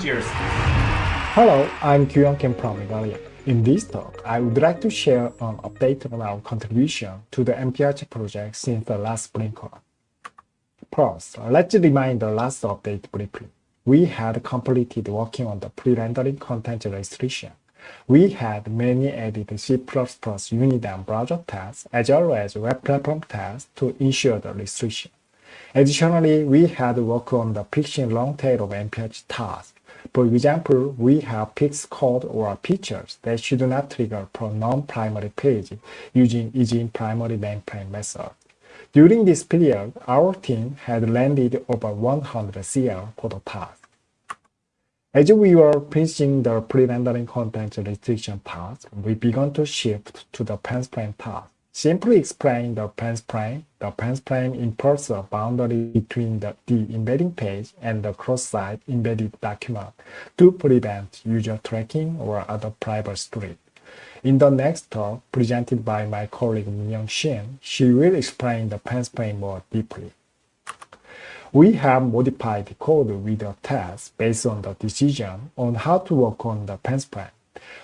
Cheers. Hello, I'm Kyung Kim from Igalia. In this talk, I would like to share an update on our contribution to the MPArch project since the last spring call. First, let's remind the last update briefly. We had completed working on the pre-rendering content restriction. We had many added C++ unit and browser tests as well as web platform tests to ensure the restriction. Additionally, we had worked on the fixing long tail of MPArch tasks for example, we have fixed code or features that should not trigger for non-primary page using using primary mainframe method. During this period, our team had landed over 100 CL for the task. As we were finishing the pre-rendering content restriction task, we began to shift to the fenced frame task. Simply explain the fenced frame, the fenced frame imports a boundary between the, the embedding page and the cross-site embedded document to prevent user tracking or other privacy script. In the next talk, presented by my colleague Minyoung Shin, she will explain the fenced frame more deeply. We have modified the code with a test based on the decision on how to work on the fenced frame.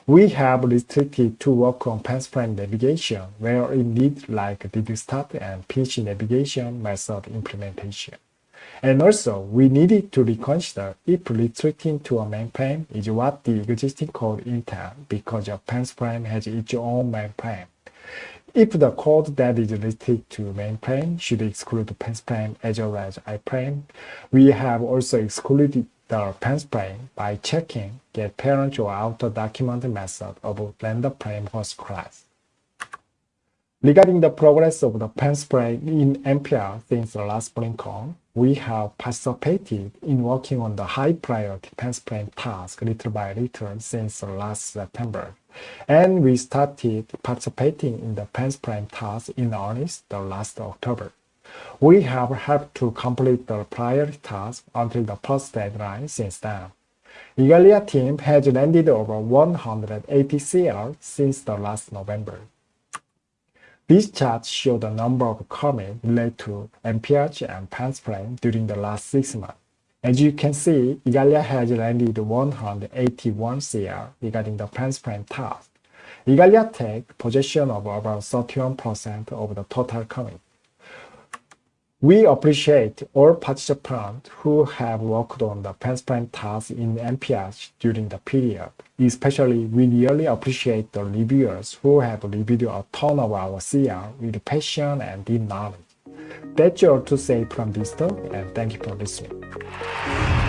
We have restricted to work on fenced frame navigation where it needs like start and finish navigation method implementation. And also, we needed to reconsider if restricting to a mainframe is what the existing code intends because your fenced frame has its own mainframe. If the code that is related to mainframe should exclude fenced frame as well as iframe, we have also excluded the fenced frame by checking GetParentOrOuterDocument method of RenderFrameHost class. Regarding the progress of the fenced frame in MPArch since the last BlinkOn, we have participated in working on the high priority fenced frame task little by little since last September. And we started participating in the fenced frame task in earnest the last October. We have helped to complete the priority task until the first deadline since then. Igalia team has landed over 180 CR since the last November. These charts show the number of comments related to MPArch and fenced frame during the last six months. As you can see, Igalia has landed 181 CR regarding the fenced frame task. Igalia takes possession of about 31% of the total comment. We appreciate all participants who have worked on the fenced frame task in MPArch during the period. Especially, we really appreciate the reviewers who have reviewed a ton of our CR with passion and deep knowledge. That's all to say from this talk, and thank you for listening.